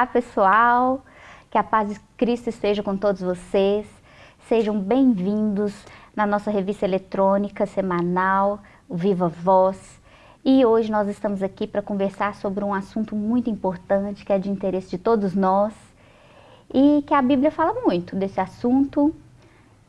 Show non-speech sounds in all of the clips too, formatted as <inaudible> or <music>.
Olá, pessoal. Que a paz de Cristo esteja com todos vocês. Sejam bem-vindos na nossa revista eletrônica semanal, Viva Voz. E hoje nós estamos aqui para conversar sobre um assunto muito importante que é de interesse de todos nós e que a Bíblia fala muito desse assunto,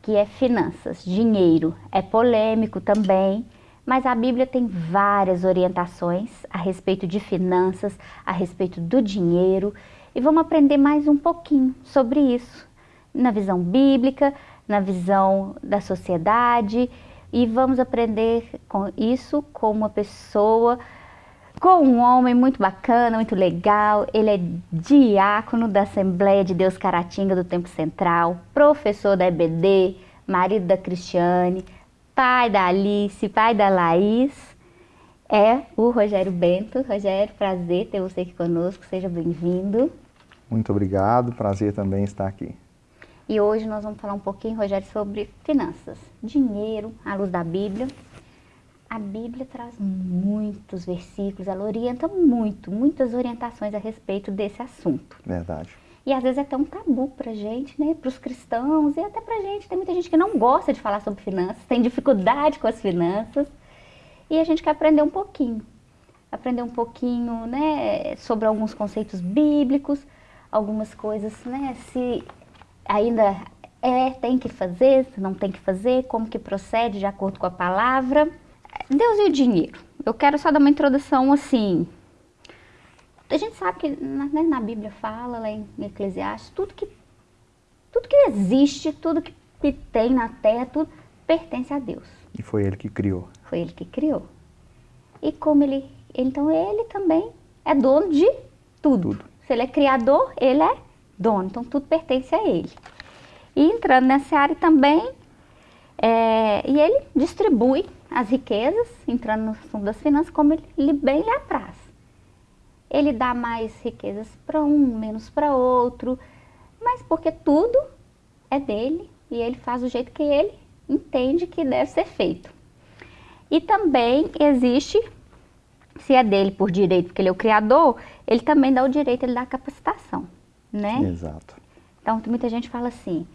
que é finanças, dinheiro. É polêmico também, mas a Bíblia tem várias orientações a respeito de finanças, a respeito do dinheiro, e vamos aprender mais um pouquinho sobre isso, na visão bíblica, na visão da sociedade, e vamos aprender com isso com uma pessoa, com um homem muito bacana, muito legal. Ele é diácono da Assembleia de Deus Caratinga do Tempo Central, professor da EBD, marido da Cristiane, pai da Alice, pai da Laís, é o Rogério Bento. Rogério, prazer ter você aqui conosco, seja bem-vindo. Muito obrigado, prazer também estar aqui. E hoje nós vamos falar um pouquinho, Rogério, sobre finanças, dinheiro, à luz da Bíblia. A Bíblia traz muitos versículos, ela orienta muito, muitas orientações a respeito desse assunto. Verdade. E às vezes é até um tabu pra gente, né? Para os cristãos e até pra gente. Tem muita gente que não gosta de falar sobre finanças, tem dificuldade com as finanças. E a gente quer aprender um pouquinho. Aprender um pouquinho, né, sobre alguns conceitos bíblicos, algumas coisas, né, se ainda é, tem que fazer, se não tem que fazer, como que procede de acordo com a palavra. Deus e o dinheiro. Eu quero só dar uma introdução assim, a gente sabe que né, na Bíblia fala, lá em Eclesiastes, tudo que, tudo que existe, tudo que tem na terra, tudo pertence a Deus. E foi Ele que criou. Foi Ele que criou. E como Ele, então Ele também é dono de tudo. tudo. Se Ele é criador, Ele é dono, então tudo pertence a Ele. E entrando nessa área também, é, e Ele distribui as riquezas, entrando no assunto das finanças, como Ele bem lhe apraz ele dá mais riquezas para um, menos para outro, mas porque tudo é dele e ele faz do jeito que ele entende que deve ser feito. E também existe, se é dele por direito, porque ele é o criador, ele também dá o direito, ele dá a capacitação, né? Exato. Então muita gente fala assim,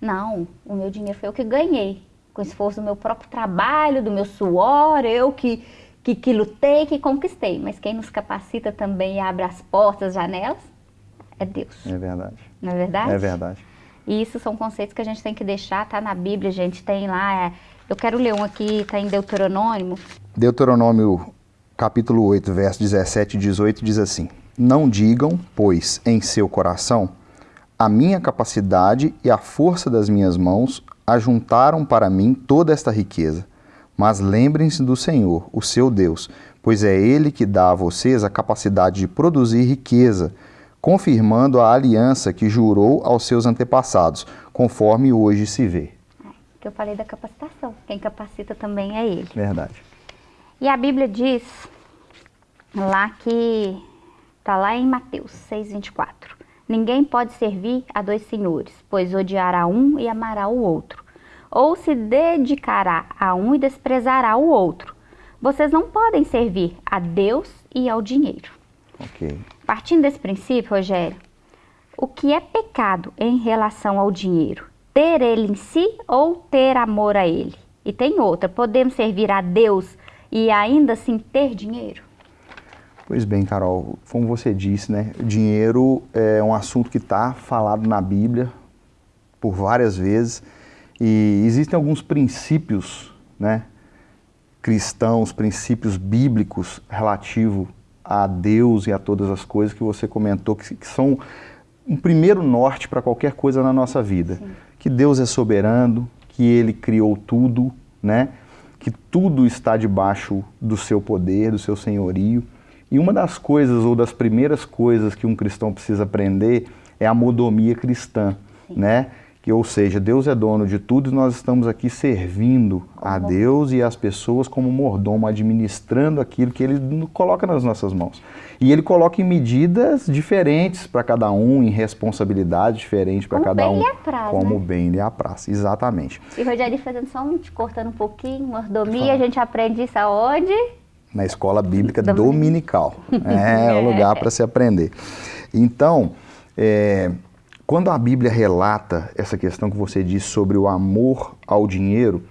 não, o meu dinheiro foi eu que ganhei, com esforço do meu próprio trabalho, do meu suor, eu que que, que lutei, que conquistei. Mas quem nos capacita também e abre as portas, as janelas, é Deus. É verdade. Não é verdade? É verdade. E isso são conceitos que a gente tem que deixar, tá na Bíblia, a gente tem lá, é, eu quero ler um aqui, tá em Deuteronômio. Deuteronômio capítulo 8, verso 17 e 18 diz assim, Não digam, pois, em seu coração, a minha capacidade e a força das minhas mãos ajuntaram para mim toda esta riqueza. Mas lembrem-se do Senhor, o seu Deus, pois é Ele que dá a vocês a capacidade de produzir riqueza, confirmando a aliança que jurou aos seus antepassados, conforme hoje se vê. Que eu falei da capacitação, quem capacita também é Ele. Verdade. E a Bíblia diz lá que, está lá em Mateus 6,24, Ninguém pode servir a dois senhores, pois odiará um e amará o outro ou se dedicará a um e desprezará o outro. Vocês não podem servir a Deus e ao dinheiro. Okay. Partindo desse princípio, Rogério, o que é pecado em relação ao dinheiro? Ter ele em si ou ter amor a ele? E tem outra, podemos servir a Deus e ainda assim ter dinheiro? Pois bem, Carol, como você disse, né, dinheiro é um assunto que está falado na Bíblia por várias vezes e existem alguns princípios né, cristãos, princípios bíblicos relativos a Deus e a todas as coisas que você comentou, que, que são um primeiro norte para qualquer coisa na nossa vida. Sim. Que Deus é soberano, que Ele criou tudo, né? que tudo está debaixo do seu poder, do seu senhorio. E uma das coisas, ou das primeiras coisas que um cristão precisa aprender é a modomia cristã, né? Que, ou seja, Deus é dono de tudo e nós estamos aqui servindo a Deus e as pessoas como mordomo, administrando aquilo que Ele coloca nas nossas mãos. E Ele coloca em medidas diferentes para cada um, em responsabilidade diferente para cada um. Como bem lhe apraz, Como né? bem lhe apraz, exatamente. E Rogério, fazendo só um, te cortando um pouquinho, mordomia, a gente aprende isso aonde? Na escola bíblica dominical. É, é <laughs> o lugar para se aprender. Então, é, quando a Bíblia relata essa questão que você disse sobre o amor ao dinheiro,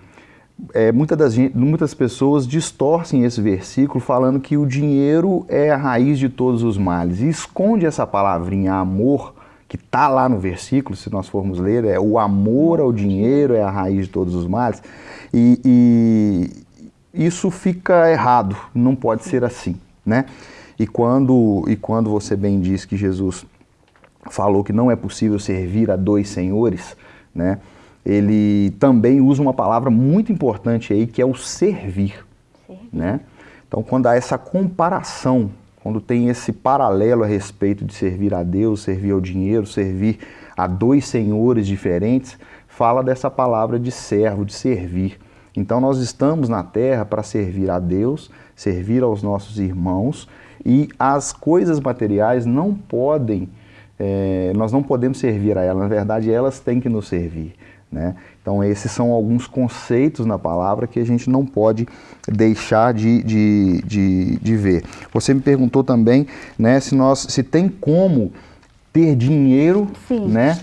é, muitas, das, muitas pessoas distorcem esse versículo falando que o dinheiro é a raiz de todos os males e esconde essa palavrinha amor que está lá no versículo, se nós formos ler, é o amor ao dinheiro é a raiz de todos os males e, e isso fica errado, não pode ser assim, né? E quando, e quando você bem diz que Jesus falou que não é possível servir a dois senhores, né? ele também usa uma palavra muito importante aí, que é o servir. servir. Né? Então, quando há essa comparação, quando tem esse paralelo a respeito de servir a Deus, servir ao dinheiro, servir a dois senhores diferentes, fala dessa palavra de servo, de servir. Então, nós estamos na terra para servir a Deus, servir aos nossos irmãos e as coisas materiais não podem, é, nós não podemos servir a elas, na verdade, elas têm que nos servir. Né? Então esses são alguns conceitos na palavra que a gente não pode deixar de, de, de, de ver. Você me perguntou também né, se, nós, se tem como ter dinheiro né,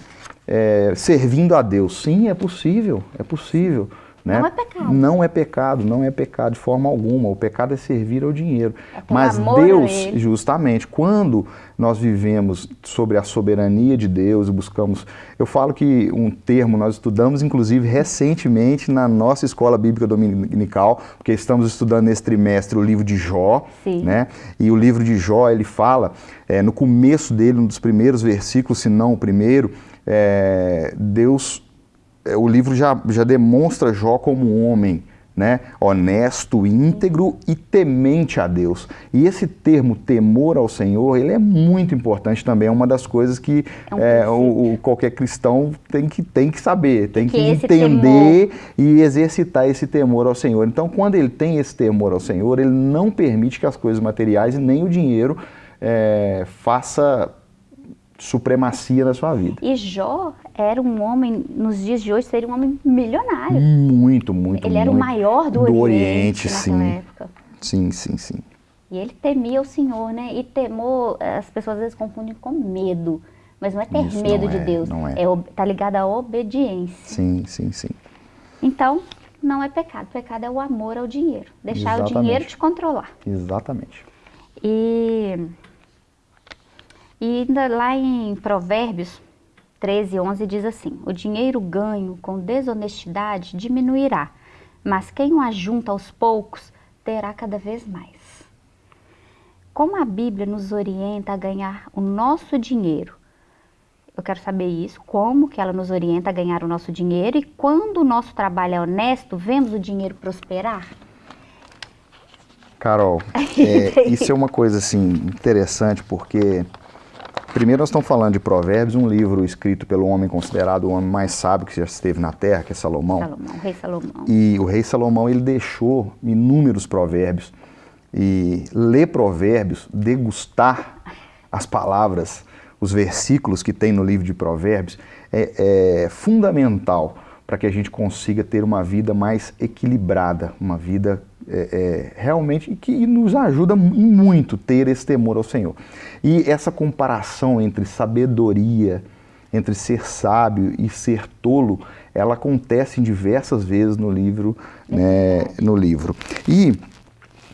é, servindo a Deus. Sim, é possível, é possível. Né? Não é pecado. Não é pecado, não é pecado de forma alguma. O pecado é servir ao dinheiro. É Mas Deus, justamente, quando nós vivemos sobre a soberania de Deus e buscamos. Eu falo que um termo nós estudamos, inclusive, recentemente na nossa escola bíblica dominical, porque estamos estudando nesse trimestre o livro de Jó. Sim. Né? E o livro de Jó, ele fala, é, no começo dele, um dos primeiros versículos, se não o primeiro, é, Deus o livro já, já demonstra Jó como um homem né, honesto, íntegro e temente a Deus. E esse termo temor ao Senhor, ele é muito importante também, é uma das coisas que é um é, o, o, qualquer cristão tem que, tem que saber, tem que, que entender e exercitar esse temor ao Senhor. Então, quando ele tem esse temor ao Senhor, ele não permite que as coisas materiais e nem o dinheiro é, faça supremacia na sua vida. E Jó era um homem, nos dias de hoje, seria um homem milionário. Muito, muito, Ele muito. era o maior do, do Oriente, Oriente sim. época. Sim, sim, sim. E ele temia o Senhor, né? E temor, as pessoas às vezes confundem com medo. Mas não é ter Isso, medo de é, Deus. Não é. é. Tá ligado à obediência. Sim, sim, sim. Então, não é pecado. Pecado é o amor ao dinheiro. Deixar Exatamente. o dinheiro te controlar. Exatamente. E e ainda lá em Provérbios 13, 11 diz assim, o dinheiro ganho com desonestidade diminuirá, mas quem o ajunta aos poucos terá cada vez mais. Como a Bíblia nos orienta a ganhar o nosso dinheiro? Eu quero saber isso, como que ela nos orienta a ganhar o nosso dinheiro e quando o nosso trabalho é honesto, vemos o dinheiro prosperar? Carol, <laughs> é, isso é uma coisa assim interessante porque Primeiro nós estamos falando de Provérbios, um livro escrito pelo homem considerado o homem mais sábio que já esteve na Terra, que é Salomão. Salomão, o rei Salomão. E o rei Salomão, ele deixou inúmeros provérbios. E ler provérbios, degustar as palavras, os versículos que tem no livro de provérbios, é, é fundamental para que a gente consiga ter uma vida mais equilibrada, uma vida é, é, realmente que nos ajuda muito ter esse temor ao Senhor. E essa comparação entre sabedoria, entre ser sábio e ser tolo, ela acontece diversas vezes no livro, né, no livro. E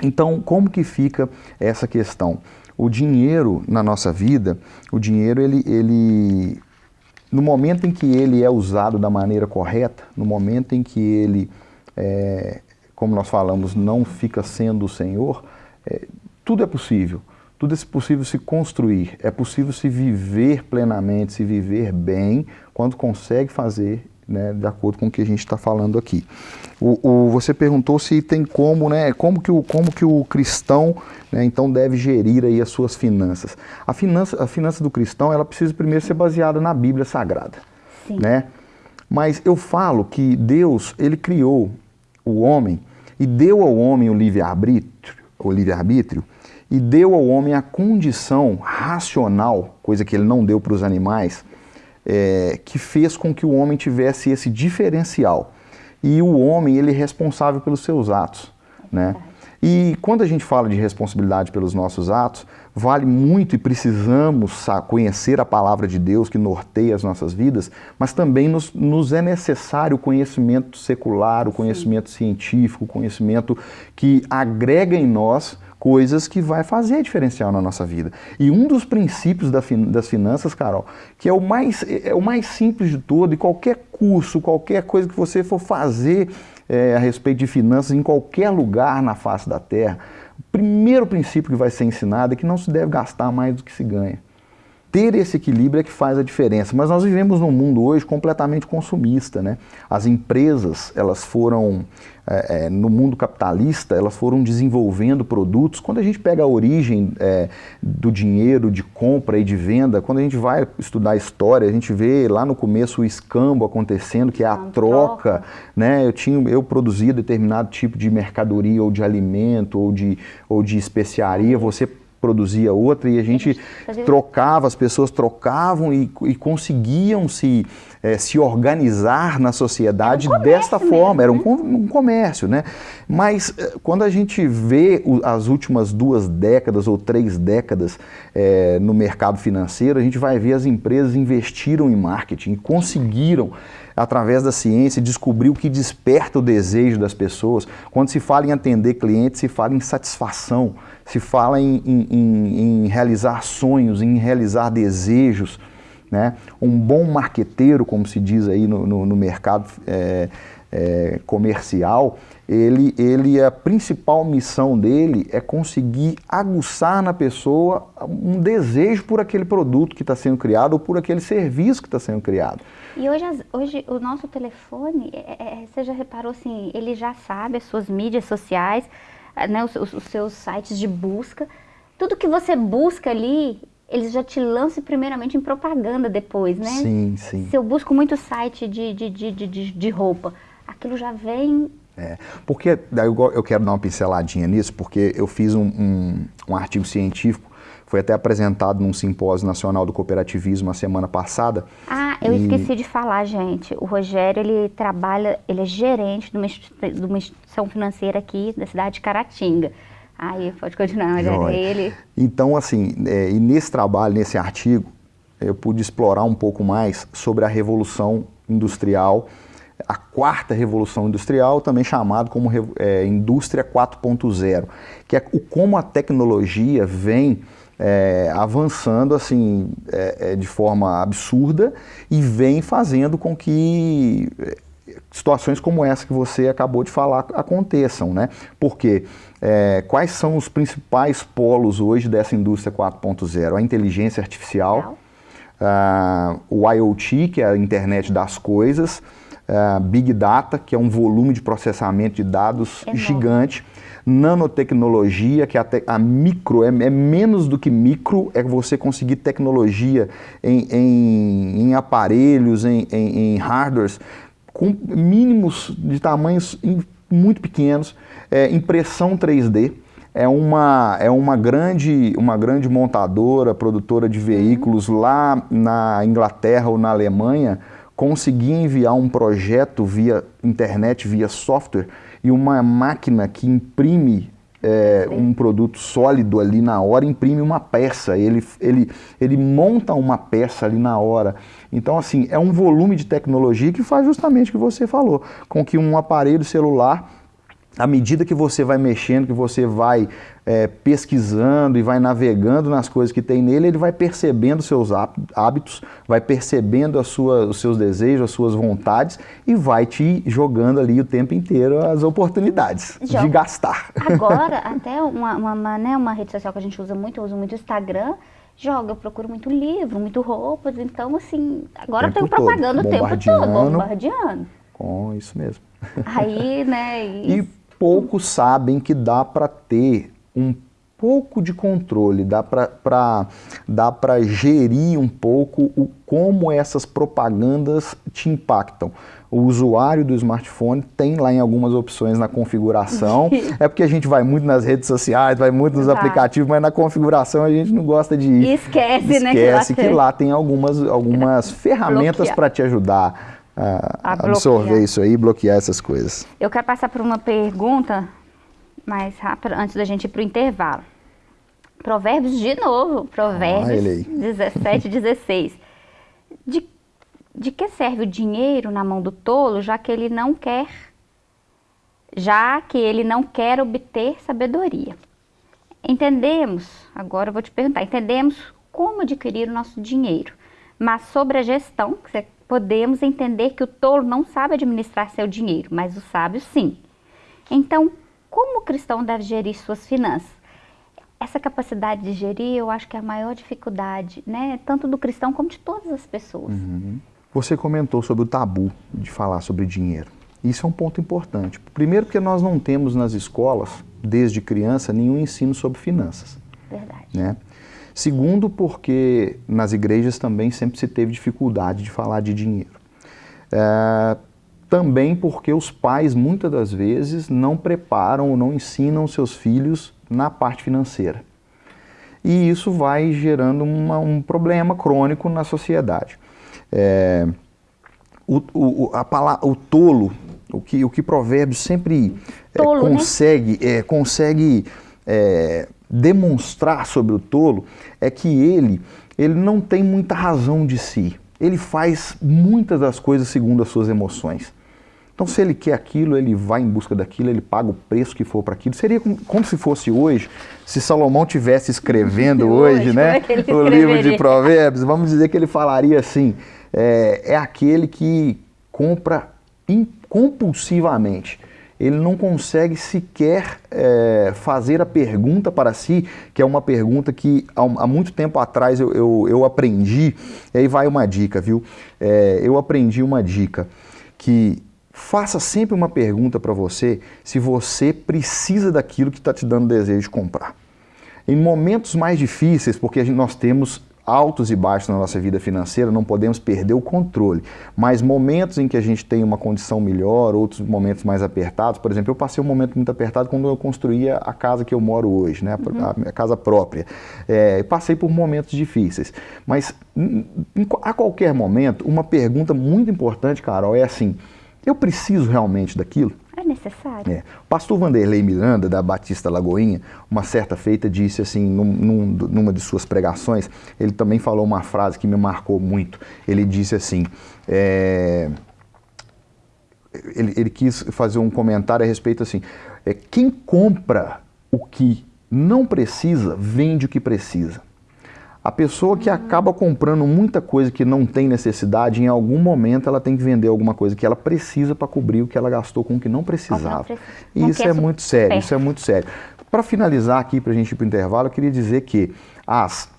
então como que fica essa questão? O dinheiro na nossa vida, o dinheiro ele, ele no momento em que ele é usado da maneira correta, no momento em que ele, é, como nós falamos, não fica sendo o Senhor, é, tudo é possível. Tudo é possível se construir, é possível se viver plenamente, se viver bem, quando consegue fazer né, de acordo com o que a gente está falando aqui. O, o, você perguntou se tem como, né, como que o, como que o cristão, né, então, deve gerir aí as suas finanças. A finança, a finança do cristão, ela precisa primeiro ser baseada na Bíblia Sagrada, Sim. né? Mas eu falo que Deus, ele criou o homem e deu ao homem o livre-arbítrio, o livre-arbítrio, e deu ao homem a condição racional, coisa que ele não deu para os animais, é, que fez com que o homem tivesse esse diferencial. E o homem, ele é responsável pelos seus atos, né? E quando a gente fala de responsabilidade pelos nossos atos, vale muito e precisamos conhecer a palavra de Deus que norteia as nossas vidas, mas também nos, nos é necessário o conhecimento secular, o conhecimento Sim. científico, o conhecimento que agrega em nós coisas que vai fazer diferencial na nossa vida. E um dos princípios das finanças, Carol, que é o mais, é o mais simples de todo, e qualquer curso, qualquer coisa que você for fazer é, a respeito de finanças em qualquer lugar na face da Terra, o primeiro princípio que vai ser ensinado é que não se deve gastar mais do que se ganha ter esse equilíbrio é que faz a diferença. Mas nós vivemos num mundo hoje completamente consumista, né? As empresas, elas foram, é, é, no mundo capitalista, elas foram desenvolvendo produtos. Quando a gente pega a origem é, do dinheiro, de compra e de venda, quando a gente vai estudar a história, a gente vê lá no começo o escambo acontecendo, que é a troca, né? Eu, tinha, eu produzia determinado tipo de mercadoria ou de alimento ou de, ou de especiaria, você produzia outra e a gente trocava, as pessoas trocavam e, e conseguiam se, é, se organizar na sociedade um desta forma, era um, né? um, comércio, né? Mas eh, quando a gente vê o, as últimas duas décadas ou três décadas é, no mercado financeiro, a gente vai ver as empresas investiram em marketing, conseguiram através da ciência, descobrir o que desperta o desejo das pessoas. Quando se fala em atender clientes, se fala em satisfação, se fala em, em, em realizar sonhos, em realizar desejos. Né? Um bom marqueteiro, como se diz aí no, no, no mercado é, é, comercial, ele, ele, a principal missão dele é conseguir aguçar na pessoa um desejo por aquele produto que está sendo criado ou por aquele serviço que está sendo criado. E hoje, hoje o nosso telefone, é, é, você já reparou assim, ele já sabe as suas mídias sociais, né, os, os, seus sites de busca, tudo que você busca ali, eles já te lançam primeiramente em propaganda depois, né? Sim, sim. Se eu busco muito site de, de, de, de, de roupa, aquilo já vem é, porque eu quero dar uma pinceladinha nisso, porque eu fiz um, um, um, artigo científico, foi até apresentado num simpósio nacional do cooperativismo a semana passada. Ah, eu e... esqueci de falar, gente. O Rogério, ele trabalha, ele é gerente de uma, de uma instituição financeira aqui da cidade de Caratinga. Aí, pode continuar, Rogério, é ele. Então, assim, é, e nesse trabalho, nesse artigo, eu pude explorar um pouco mais sobre a revolução industrial a quarta revolução industrial, também chamado como é, indústria 4.0, que é o, como a tecnologia vem é, avançando assim é, é, de forma absurda e vem fazendo com que é, situações como essa que você acabou de falar aconteçam, né? Porque é, quais são os principais polos hoje dessa indústria 4.0? A inteligência artificial, uh, o IoT, que é a internet das coisas, uh, Big Data, que é um volume de processamento de dados gigante, nanotecnologia, que é a, a micro, é, é, menos do que micro, é você conseguir tecnologia em, em, em aparelhos, em, em, em hardwares, com mínimos de tamanhos muito pequenos, é, impressão 3D, é uma, é uma, grande, uma grande montadora, produtora de veículos uhum. lá na Inglaterra ou na Alemanha, conseguir enviar um projeto via internet, via software, e uma máquina que imprime é, um produto sólido ali na hora, imprime uma peça, ele, ele, ele monta uma peça ali na hora. Então, assim, é um volume de tecnologia que faz justamente o que você falou, com que um aparelho celular à medida que você vai mexendo, que você vai é, pesquisando e vai navegando nas coisas que tem nele, ele vai percebendo seus hábitos, vai percebendo sua, os seus desejos, as suas vontades e vai te jogando ali o tempo inteiro as oportunidades Joga. de gastar. Agora, <laughs> até uma, uma, né, uma rede social que a gente usa muito, eu uso muito o Instagram, joga, eu procuro muito livro, muito roupas, então assim, agora tem propaganda o tempo todo, bombardeando. Com isso mesmo. Aí, né, <laughs> e, e poucos sabem que dá para ter um pouco de controle, dá para dá para gerir um pouco o, como essas propagandas te impactam. O usuário do smartphone tem lá em algumas opções na configuração. <laughs> é porque a gente vai muito nas redes sociais, vai muito nos aplicativos, mas na configuração a gente não gosta de ir. E esquece, esquece né? Esquece que lá, que lá tem algumas, algumas <laughs> ferramentas para te ajudar a, absorver isso aí, bloquear essas coisas. Eu quero passar por uma pergunta mais rápida antes da gente ir para o intervalo. Provérbios de novo, Provérbios 17, 16. <laughs> De, de que serve o dinheiro na mão do tolo, já que ele não quer, já que ele não quer obter sabedoria? Entendemos, agora eu vou te perguntar, entendemos como adquirir o nosso dinheiro, mas sobre a gestão, podemos entender que o tolo não sabe administrar seu dinheiro, mas o sábio sim. Então, como o cristão deve gerir suas finanças? Essa capacidade de gerir, eu acho que é a maior dificuldade, né? Tanto do cristão como de todas as pessoas. Uhum. Você comentou sobre o tabu de falar sobre dinheiro. Isso é um ponto importante. Primeiro porque nós não temos nas escolas, desde criança, nenhum ensino sobre finanças. Verdade. Né? Segundo porque nas igrejas também sempre se teve dificuldade de falar de dinheiro. É, também porque os pais, muitas das vezes, não preparam ou não ensinam seus filhos na parte financeira. E isso vai gerando uma, um problema crônico na sociedade. É, o, o, a palavra, o tolo, o que, o que Provérbios sempre é, tolo, é, consegue, né? é, consegue é, demonstrar sobre o tolo é que ele, ele não tem muita razão de si. Ele faz muitas das coisas segundo as suas emoções. Então, se ele quer aquilo, ele vai em busca daquilo, ele paga o preço que for para aquilo. Seria como, como, se fosse hoje, se Salomão tivesse escrevendo <laughs> hoje, né, é o livro de Provérbios, vamos dizer que ele falaria assim: é, é aquele que compra compulsivamente. Ele não consegue sequer é, fazer a pergunta para si, que é uma pergunta que há, há muito tempo atrás eu, eu, eu, aprendi. E aí vai uma dica, viu? É, eu aprendi uma dica que Faça sempre uma pergunta para você se você precisa daquilo que está te dando desejo de comprar. Em momentos mais difíceis, porque nós temos altos e baixos na nossa vida financeira, não podemos perder o controle. Mas momentos em que a gente tem uma condição melhor, outros momentos mais apertados, por exemplo, eu passei um momento muito apertado quando eu construía a casa que eu moro hoje, né, uhum. a minha casa própria. É, passei por momentos difíceis. Mas em, a qualquer momento, uma pergunta muito importante, Carol, é assim: eu preciso realmente daquilo? É necessário. É. O pastor Vanderlei Miranda, da Batista Lagoinha, uma certa feita disse assim, num, num, numa de suas pregações, ele também falou uma frase que me marcou muito. Ele disse assim, é, ele, ele, quis fazer um comentário a respeito assim, é, quem compra o que não precisa, vende o que precisa. A pessoa que acaba comprando muita coisa que não tem necessidade, em algum momento ela tem que vender alguma coisa que ela precisa para cobrir o que ela gastou com o que não precisava. E isso é muito sério, isso é muito sério. Para finalizar aqui, para a gente ir para o intervalo, eu queria dizer que as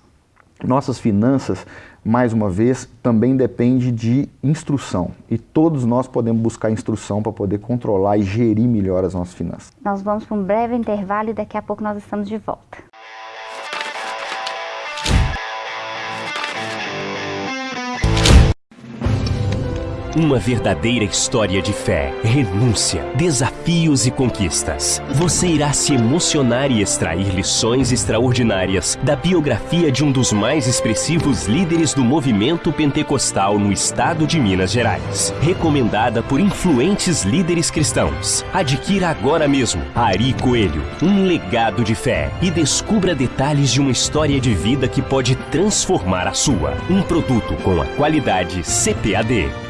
nossas finanças, mais uma vez, também depende de instrução. E todos nós podemos buscar instrução para poder controlar e gerir melhor as nossas finanças. Nós vamos para um breve intervalo e daqui a pouco nós estamos de volta. Uma verdadeira história de fé, renúncia, desafios e conquistas. Você irá se emocionar e extrair lições extraordinárias da biografia de um dos mais expressivos líderes do movimento pentecostal no estado de Minas Gerais. Recomendada por influentes líderes cristãos. Adquira agora mesmo Ari Coelho, um legado de fé e descubra detalhes de uma história de vida que pode transformar a sua. Um produto com a qualidade CPAD.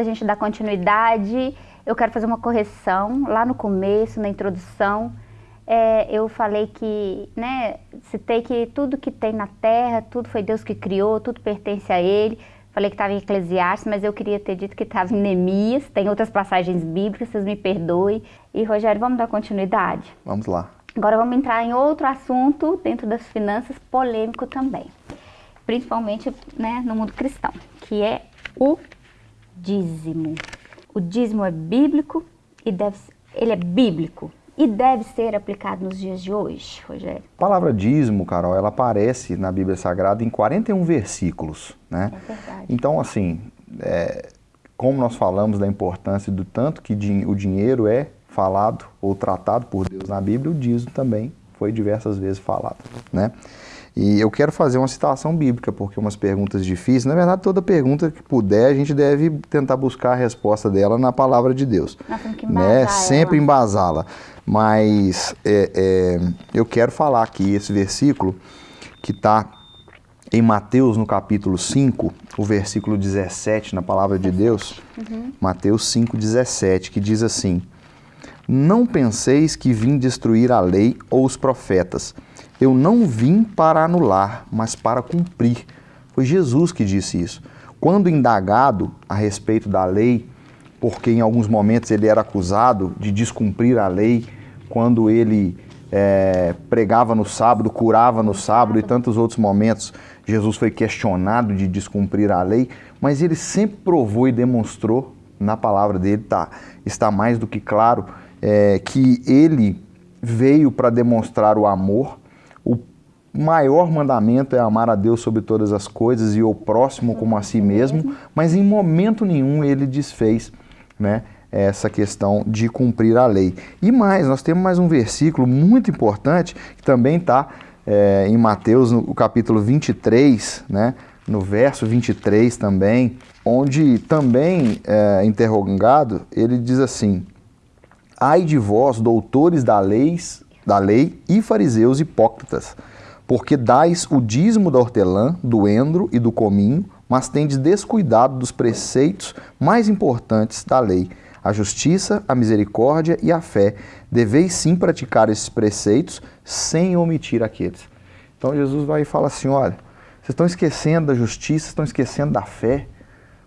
Da gente dar continuidade, eu quero fazer uma correção. Lá no começo, na introdução, é, eu falei que, né, citei que tudo que tem na terra, tudo foi Deus que criou, tudo pertence a Ele. Falei que estava em Eclesiastes, mas eu queria ter dito que estava em Neemias. Tem outras passagens bíblicas, vocês me perdoem. E, Rogério, vamos dar continuidade? Vamos lá. Agora vamos entrar em outro assunto dentro das finanças, polêmico também. Principalmente né, no mundo cristão, que é o dízimo. O dízimo é bíblico e deve, ele é bíblico e deve ser aplicado nos dias de hoje, Rogério? A palavra dízimo, Carol, ela aparece na Bíblia Sagrada em 41 versículos, né? É verdade. Então, assim, é, como nós falamos da importância do tanto que o dinheiro é falado ou tratado por Deus na Bíblia, o dízimo também foi diversas vezes falado, né? E eu quero fazer uma citação bíblica, porque umas perguntas difíceis, na verdade, toda pergunta que puder, a gente deve tentar buscar a resposta dela na palavra de Deus. Nós temos que né? Sempre embasá-la. Mas é, é, eu quero falar aqui esse versículo que está em Mateus, no capítulo 5, o versículo 17, na palavra de Deus. Mateus 5, 17, que diz assim: Não penseis que vim destruir a lei ou os profetas. Eu não vim para anular, mas para cumprir. Foi Jesus que disse isso. Quando indagado a respeito da lei, porque em alguns momentos ele era acusado de descumprir a lei, quando ele é, pregava no sábado, curava no sábado e tantos outros momentos, Jesus foi questionado de descumprir a lei, mas ele sempre provou e demonstrou, na palavra dele tá, está mais do que claro, é, que ele veio para demonstrar o amor, maior mandamento é amar a Deus sobre todas as coisas e o próximo como a si mesmo, mas em momento nenhum ele desfez né, essa questão de cumprir a lei. E mais, nós temos mais um versículo muito importante que também está é, em Mateus, no capítulo 23, né, no verso 23 também, onde também é, interrogado, ele diz assim: Ai de vós, doutores da lei, da lei e fariseus hipócritas, porque dais o dízimo da hortelã, do endro e do cominho, mas tendes descuidado dos preceitos mais importantes da lei, a justiça, a misericórdia e a fé. Deveis sim praticar esses preceitos sem omitir aqueles. Então Jesus vai e fala assim: olha, vocês estão esquecendo da justiça, estão esquecendo da fé.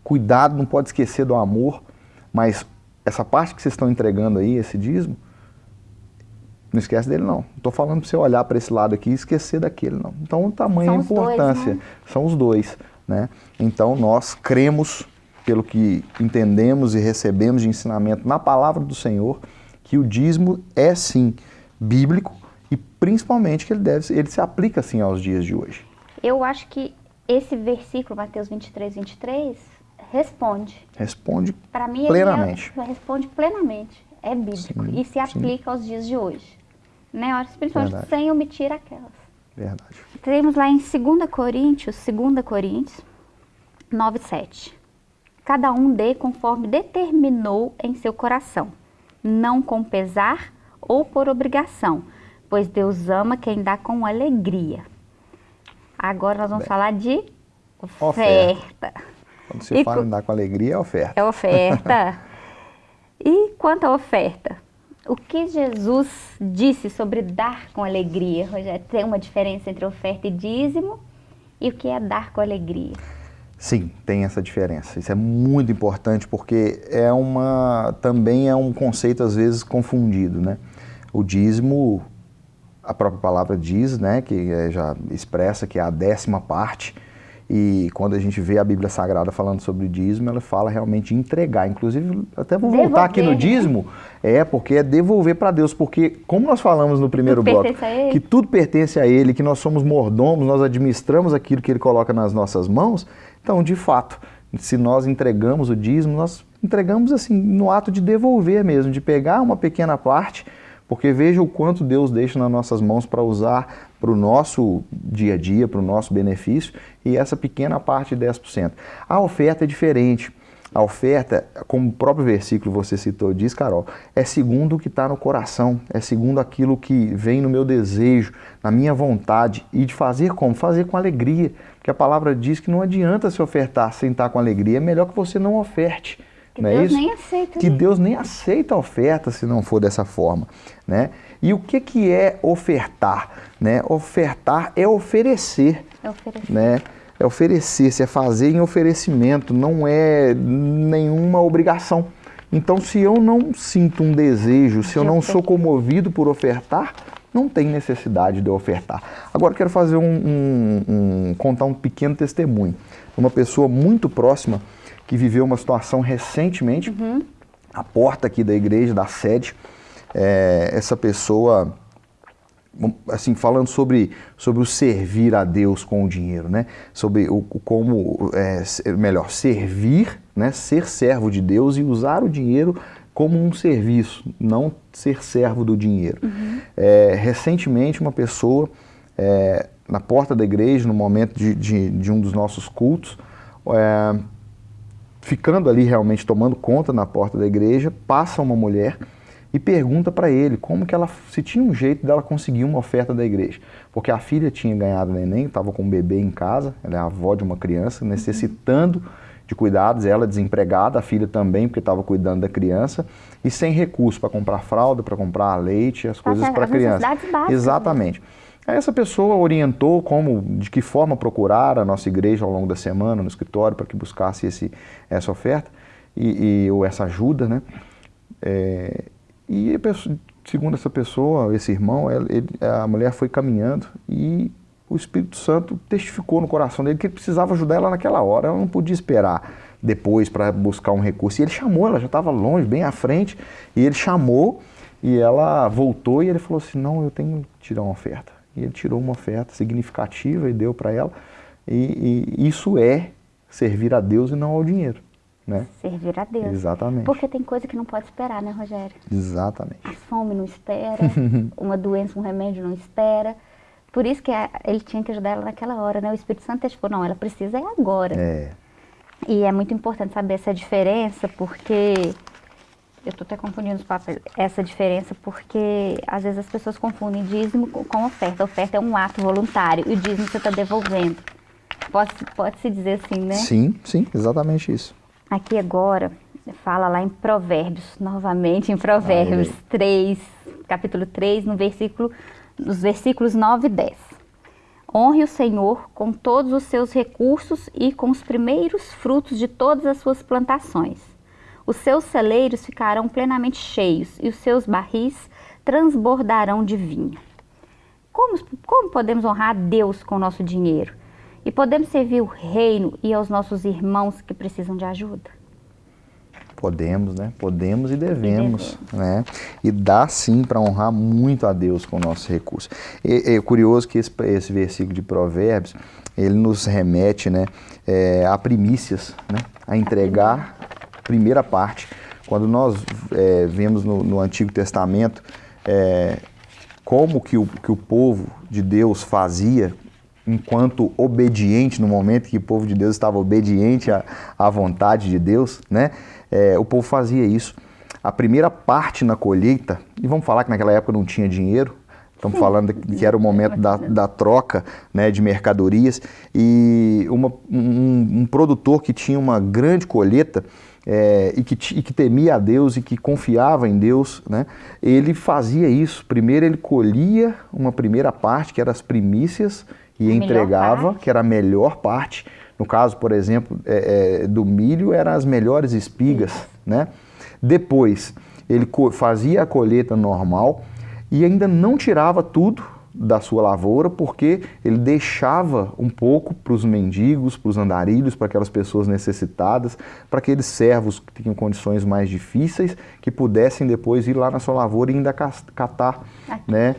Cuidado, não pode esquecer do amor, mas essa parte que vocês estão entregando aí, esse dízimo, não esquece dele não. Não estou falando para você olhar para esse lado aqui e esquecer daquele não. Então o tamanho São a dois, importância. né? São os dois. Né? Então nós cremos, pelo que entendemos e recebemos de ensinamento na palavra do Senhor, que o dízimo é sim bíblico e principalmente que ele, deve, ele se aplica sim aos dias de hoje. Eu acho que esse versículo, Mateus 23, 23, responde. Responde Para mim, plenamente. ele é- responde plenamente. É bíblico Sim, e se sim. aplica aos dias de hoje. Né? Principalmente Verdade. sem omitir aquelas. Verdade. Temos lá em 2 Coríntios, 2 Coríntios 9, 7. Cada um dê conforme determinou em seu coração, não com pesar ou por obrigação, pois Deus ama quem dá com alegria. Agora nós vamos Bem. falar de Oferta. oferta. Quando se E fala em dar com alegria, é oferta. É oferta. <laughs> e quanto à oferta? O que Jesus disse sobre dar com alegria? Rogério, tem uma diferença entre oferta e dízimo? E o que é dar com alegria? Sim, tem essa diferença. Isso é muito importante porque é uma também é um conceito às vezes confundido, né? O dízimo, a própria palavra diz, né, que é, já expressa que é a décima parte. E quando a gente vê a Bíblia Sagrada falando sobre dízimo, ela fala realmente de entregar. Inclusive, até vou voltar aqui no Devolver, dízimo, é porque é devolver para Deus, porque como nós falamos no primeiro Tudo bloco, que tudo pertence a Ele, que nós somos mordomos, nós administramos aquilo que Ele coloca nas nossas mãos. Então, de fato, se nós entregamos o dízimo, nós entregamos assim no ato de devolver mesmo, de pegar uma pequena parte, porque veja o quanto Deus deixa nas nossas mãos para usar para o nosso dia a dia, para o nosso benefício, e essa pequena parte de 10%. A oferta é diferente. A oferta, como o próprio versículo você citou, diz, Carol, é segundo o que está no coração, é segundo aquilo que vem no meu desejo, na minha vontade. E de fazer como? Fazer com alegria. Porque a palavra diz que não adianta se ofertar sem estar com alegria, é melhor que você não oferte. Que não é Deus isso? nem aceita. que né? Deus nem aceita a oferta se não for dessa forma, né? E o que que é ofertar, né? Ofertar é oferecer, É oferecer. né? É oferecer, é fazer em oferecimento, não é nenhuma obrigação. Então, se eu não sinto um desejo, se eu não sou comovido por ofertar, não tem necessidade de ofertar. Agora quero fazer um, um, um, contar um pequeno testemunho. Uma pessoa muito próxima que viveu uma situação recentemente, uhum. a porta aqui da igreja, da sede, é, essa pessoa assim falando sobre, sobre o servir a Deus com o dinheiro, né? Sobre o, como é, melhor servir, né? Ser servo de Deus e usar o dinheiro como um serviço, não ser servo do dinheiro. Uhum. É, recentemente uma pessoa é, na porta da igreja, no momento de, de, de um dos nossos cultos, é, ficando ali realmente tomando conta na porta da igreja, passa uma mulher e pergunta para ele como que ela, se tinha um jeito dela conseguir uma oferta da igreja. Porque a filha tinha ganhado neném, estava com um bebê em casa, ela é a avó de uma criança, necessitando de cuidados, ela desempregada, a filha também, porque estava cuidando da criança, e sem recurso para comprar fralda, para comprar leite, as coisas para a criança. Básicas, Exatamente. Essa pessoa orientou como, de que forma procurar a nossa igreja ao longo da semana, no escritório, para que buscasse esse, essa oferta, e, e, ou essa ajuda, né? É, e pessoa, segundo essa pessoa, esse irmão, ele, a mulher foi caminhando e o Espírito Santo testificou no coração dele que ele precisava ajudar ela naquela hora, ela não podia esperar depois para buscar um recurso. E ele chamou, ela já estava longe, bem à frente, e ele chamou e ela voltou e ele falou assim: Não, eu tenho que tirar uma oferta. E ele tirou uma oferta significativa e deu para ela. E, e isso é servir a Deus e não ao dinheiro. Né? Servir a Deus. Exatamente. Porque tem coisa que não pode esperar, né, Rogério? Exatamente. A fome não espera, <laughs> uma doença, um remédio não espera. Por isso que ele tinha que ajudar ela naquela hora, né? O Espírito Santo tipo, não, ela precisa é agora. É. E é muito importante saber essa diferença, porque eu estou até confundindo os papéis, essa diferença, porque às vezes as pessoas confundem dízimo com oferta. A oferta é um ato voluntário e o dízimo você está devolvendo. Pode, pode se dizer assim, né? Sim, sim, exatamente isso. Aqui agora, fala lá em Provérbios, novamente em Provérbios Ai, 3, capítulo 3, no versículo, nos versículos 9 e 10. Honre o Senhor com todos os seus recursos e com os primeiros frutos de todas as suas plantações. Os seus celeiros ficarão plenamente cheios e os seus barris transbordarão de vinho. Como, como podemos honrar Deus com o nosso dinheiro? E podemos servir o reino e aos nossos irmãos que precisam de ajuda? Podemos, né? Podemos e devemos, e né? E dá sim para honrar muito a Deus com o nosso recurso. É, é curioso que esse, esse, versículo de Provérbios, ele nos remete, né, é, a primícias, né? A entregar a primeira parte. Quando nós é, vemos no, no, Antigo Testamento é, como que o, que o povo de Deus fazia enquanto obediente, no momento que o povo de Deus estava obediente à, à vontade de Deus, né? É, o povo fazia isso. A primeira parte na colheita, e vamos falar que naquela época não tinha dinheiro, estamos falando que era o momento da, da troca né, de mercadorias, e uma, um, um, produtor que tinha uma grande colheita, é, e, que, e que temia a Deus e que confiava em Deus, né, ele fazia isso. Primeiro ele colhia uma primeira parte, que eram as primícias, e a entregava, que era a melhor parte. No caso, por exemplo, é, é, do milho, eram as melhores espigas. Né? Depois, ele fazia a colheita normal e ainda não tirava tudo da sua lavoura, porque ele deixava um pouco para os mendigos, para os andarilhos, para aquelas pessoas necessitadas, para aqueles servos que tinham condições mais difíceis, que pudessem depois ir lá na sua lavoura e ainda catar, né?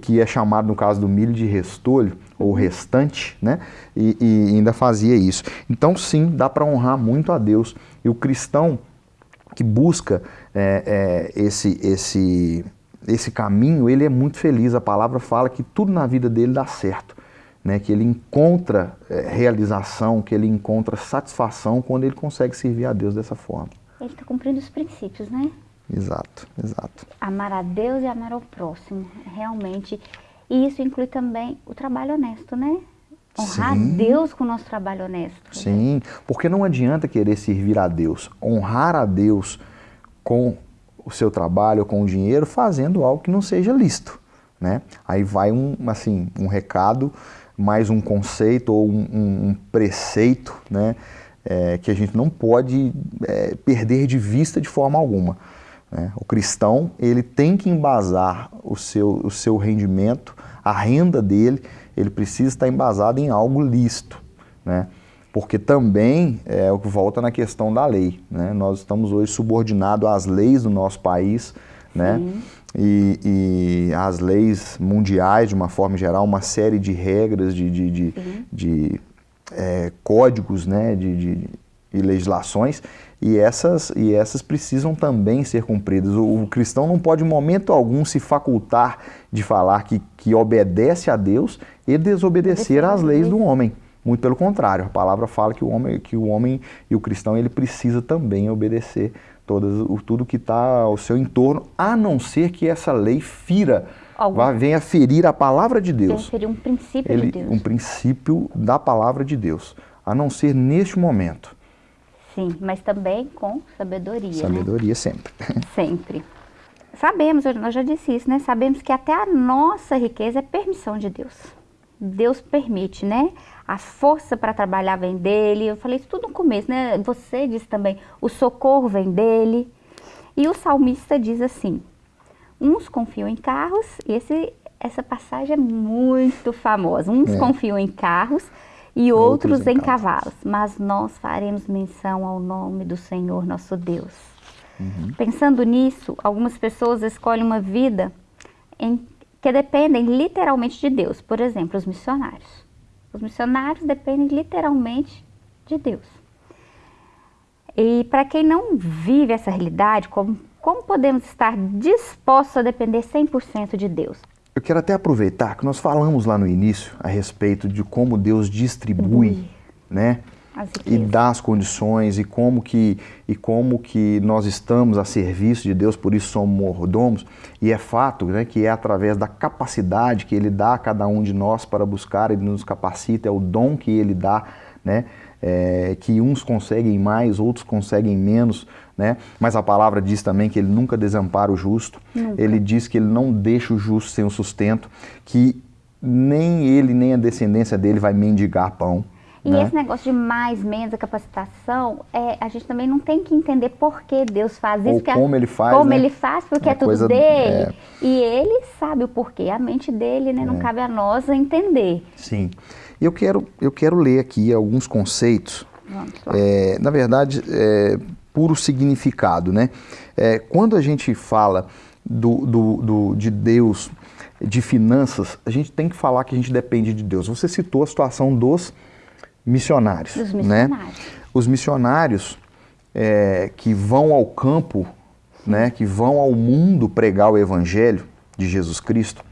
que é chamado no caso do milho de restolho ou restante, né? E, e ainda fazia isso. Então sim, dá para honrar muito a Deus. E o cristão que busca é, é, esse, esse, esse caminho, ele é muito feliz. A palavra fala que tudo na vida dele dá certo. Né, que ele encontra é, realização, que ele encontra satisfação quando ele consegue servir a Deus dessa forma. Ele está cumprindo os princípios, né? Exato, exato. Amar a Deus e amar ao próximo, realmente. E isso inclui também o trabalho honesto, né? Honrar Sim. Deus com o nosso trabalho honesto. Sim, porque não adianta querer servir a Deus. Honrar a Deus com o seu trabalho, com o dinheiro, fazendo algo que não seja lícito. Né? Aí vai um, assim, um recado, mais um conceito ou um, um, um preceito né? É, que a gente não pode é, perder de vista de forma alguma. Né? O cristão ele tem que embasar o seu, o seu rendimento, a renda dele, ele precisa estar embasado em algo lícito. Né? Porque também é o que volta na questão da lei. Né? Nós estamos hoje subordinados às leis do nosso país, né? E, e, as leis mundiais, de uma forma geral, uma série de regras, de, de, de, de é, códigos né? de, de, e legislações e essas, e essas precisam também ser cumpridas. O, o, cristão não pode, em momento algum, se facultar de falar que, que obedece a Deus e desobedecer às leis do homem. Muito pelo contrário, a palavra fala que o homem, que o homem e o cristão ele precisa também obedecer todas, o, tudo que está ao seu entorno, a não ser que essa lei fira, vá, venha ferir a palavra de Deus. Venha ferir um princípio ele, de Deus. Um princípio da palavra de Deus, a não ser neste momento. Sim, mas também com sabedoria. Né? Sabedoria né? sempre. <laughs> Sempre. Sabemos, nós já disse isso, né? Sabemos que até a nossa riqueza é permissão de Deus. Deus permite, né? A força para trabalhar vem dele. Eu falei isso tudo no começo, né? Você disse também, o socorro vem dele. E o salmista diz assim: uns confiam em carros, e esse, essa passagem é muito famosa. Uns é. confiam em carros e outros, outros em, cavalos. Mas nós faremos menção ao nome do Senhor nosso Deus. Uhum. Pensando nisso, algumas pessoas escolhem uma vida em, que dependem literalmente de Deus. Por exemplo, os missionários. Os missionários dependem literalmente de Deus. E para quem não vive essa realidade, como, como podemos estar dispostos a depender 100% de Deus? Eu quero até aproveitar que nós falamos lá no início a respeito de como Deus distribui, uhum. né? E dá as condições e como que e como que nós estamos a serviço de Deus, por isso somos mordomos, e é fato, né, que é através da capacidade que ele dá a cada um de nós para buscar, ele nos capacita, é o dom que ele dá, né? É, que uns conseguem mais, outros conseguem menos, né? Mas a palavra diz também que ele nunca desampara o justo. Nunca. Ele diz que ele não deixa o justo sem o sustento, que nem ele nem a descendência dele vai mendigar pão. E né? esse negócio de mais, menos a capacitação, é, a gente também não tem que entender por que Deus faz isso. Ou como ele faz, Como né? ele faz, porque é, é tudo dele. É... E ele sabe o porquê. A mente dele, né? Não é. cabe a nós entender. Sim. Eu quero, eu quero ler aqui alguns conceitos. É, na verdade, é, puro significado, né? É, quando a gente fala do, do, do, de Deus, de finanças, a gente tem que falar que a gente depende de Deus. Você citou a situação dos missionários, dos missionários. né? Os missionários é, que vão ao campo, né, que vão ao mundo pregar o evangelho de Jesus Cristo,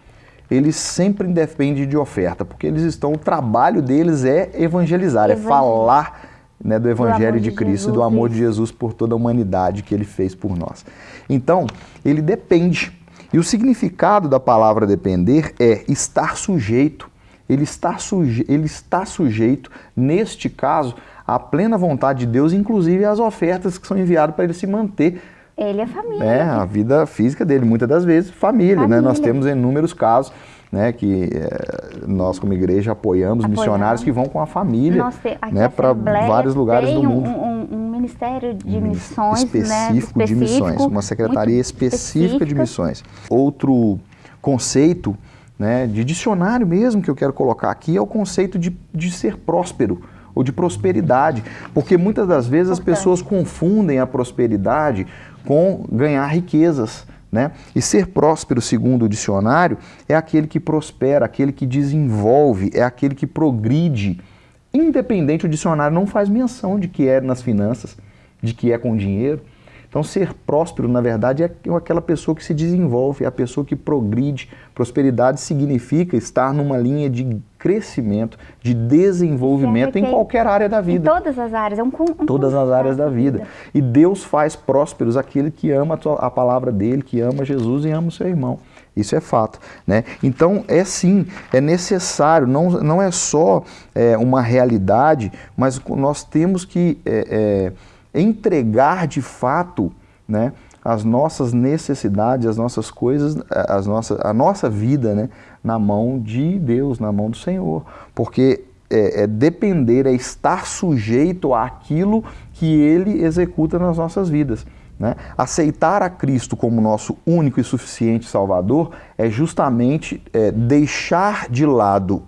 eles sempre dependem de oferta, porque eles estão, o trabalho deles é evangelizar, é falar né, do Evangelho de, de Cristo e do amor de Jesus por toda a humanidade que ele fez por nós. Então, ele depende. E o significado da palavra depender é estar sujeito. Ele está, suje ele está sujeito, neste caso, à plena vontade de Deus, inclusive às ofertas que são enviadas para ele se manter ele é família. É, a vida física dele, muitas das vezes, família, família. né? Nós temos inúmeros casos né, que é, nós como igreja apoiamos, apoiamos, missionários que vão com a família né, para vários lugares do mundo. Um, um, um ministério de um missões específico, né, específico de missões, uma secretaria específica, específica de missões. Outro conceito né, de dicionário mesmo que eu quero colocar aqui é o conceito de, de ser próspero ou de prosperidade, porque muitas das vezes as pessoas confundem a prosperidade com ganhar riquezas. Né? E ser próspero, segundo o dicionário, é aquele que prospera, aquele que desenvolve, é aquele que progride. Independente, o dicionário não faz menção de que é nas finanças, de que é com dinheiro. Então, ser próspero, na verdade, é aquela pessoa que se desenvolve, é a pessoa que progride. Prosperidade significa estar numa linha de crescimento, de desenvolvimento em qualquer área da vida. Em todas as áreas, é um, um Todas as áreas da vida. E Deus faz prósperos aquele que ama a palavra dele, que ama Jesus e ama o seu irmão. Isso é fato. Né? Então, é sim, é necessário, não, não é só é, uma realidade, mas nós temos que. É, é, entregar de fato né, as nossas necessidades, as nossas coisas, as nossas, a nossa vida né, na mão de Deus, na mão do Senhor. Porque é, é depender, é estar sujeito àquilo que Ele executa nas nossas vidas. Né? Aceitar a Cristo como nosso único e suficiente Salvador é justamente é, deixar de lado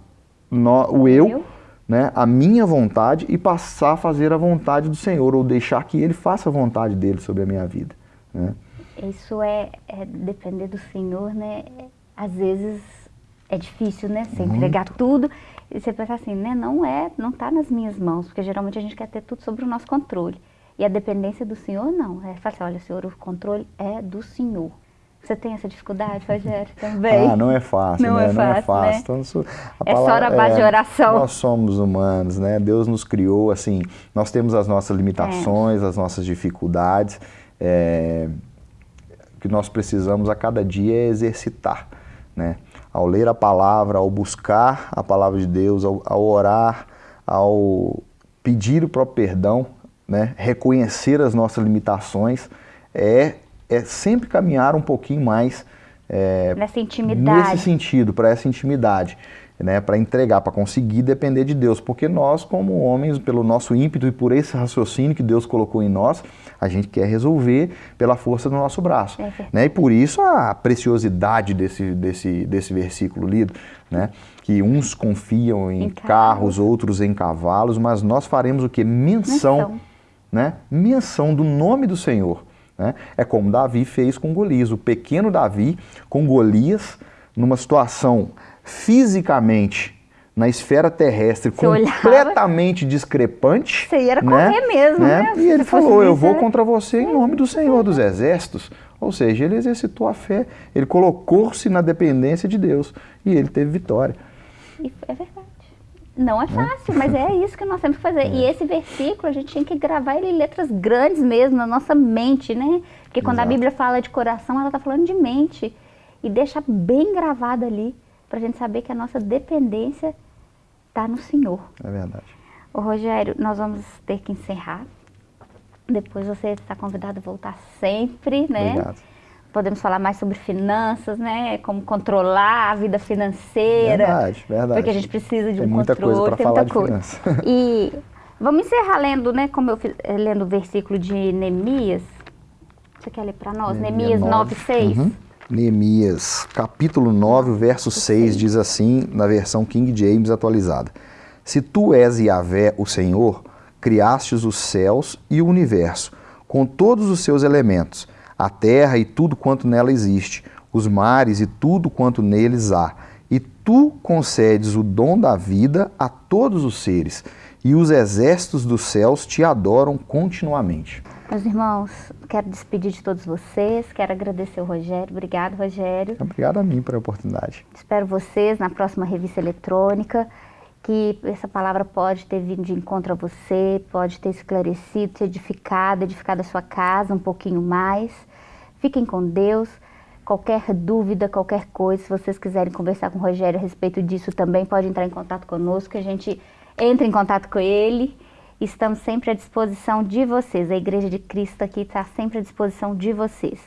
no, o eu, né, a minha vontade e passar a fazer a vontade do Senhor, ou deixar que Ele faça a vontade dele sobre a minha vida. Né? Isso é, é depender do Senhor, né? Às vezes é difícil, né? Você Muito. entregar tudo e você pensar assim, né? Não é, não está nas minhas mãos, porque geralmente a gente quer ter tudo sobre o nosso controle. E a dependência do Senhor, não. É falar assim, olha, Senhor, o controle é do Senhor. Você tem essa dificuldade, Rogério, também? Ah, não é fácil, não né? É fácil, não é fácil. Né? Então, isso, é palavra, só a base é, de oração. Nós somos humanos, né? Deus nos criou, assim, nós temos as nossas limitações, é. as nossas dificuldades. É, o que nós precisamos a cada dia é exercitar, né? Ao ler a palavra, ao buscar a palavra de Deus, ao, ao orar, ao pedir o próprio perdão, né? reconhecer as nossas limitações, é, é sempre caminhar um pouquinho mais é, nessa intimidade. nesse sentido, para essa intimidade. Né, para entregar, para conseguir depender de Deus, porque nós, como homens, pelo nosso ímpeto e por esse raciocínio que Deus colocou em nós, a gente quer resolver pela força do nosso braço. É né, e por isso a preciosidade desse, desse, desse versículo lido, né, que uns confiam em, em carros, outros em cavalos, mas nós faremos o que? Menção. Menção né, menção do nome do Senhor. Né? É como Davi fez com Golias. O pequeno Davi com Golias, numa situação fisicamente na esfera terrestre você completamente olhava, discrepante. Você ia né? correr mesmo, né? né? E ele falou: Eu vou contra você em nome do Senhor dos Exércitos. Ou seja, ele exercitou a fé, ele colocou-se na dependência de Deus e ele teve vitória. E é verdade. Não é fácil, mas é isso que nós temos que fazer. É. E esse versículo, a gente tem que gravar ele em letras grandes mesmo, na nossa mente, né? Porque quando Exato. a Bíblia fala de coração, ela está falando de mente. E deixa bem gravado ali, para a gente saber que a nossa dependência está no Senhor. É verdade. Ô Rogério, nós vamos ter que encerrar. Depois você está convidado a voltar sempre, né? Obrigado podemos falar mais sobre finanças, né? Como controlar a vida financeira. Verdade, verdade. Porque a gente precisa de tem um muita controle. Coisa tem muita coisa. <laughs> E vamos encerrar lendo, né? Como eu fiz, lendo o versículo de Neemias. Você quer ler para nós? Neemias 9, 6. Uhum. Neemias, capítulo 9, verso 6, diz assim, na versão King James atualizada. Se tu és Yahvé, o Senhor, criastes os céus e o universo, com todos os seus elementos, a terra e tudo quanto nela existe, os mares e tudo quanto neles há. E tu concedes o dom da vida a todos os seres, e os exércitos dos céus te adoram continuamente. Meus irmãos, quero despedir de todos vocês, quero agradecer o Rogério. Obrigado, Rogério. Obrigado a mim pela oportunidade. Espero vocês na próxima revista eletrônica, que essa palavra pode ter vindo de encontro a você, pode ter esclarecido, te edificado, edificado a sua casa um pouquinho mais. Fiquem com Deus. Qualquer dúvida, qualquer coisa, se vocês quiserem conversar com o Rogério a respeito disso também, pode entrar em contato conosco, que a gente entra em contato com ele. Estamos sempre à disposição de vocês. A Igreja de Cristo aqui está sempre à disposição de vocês.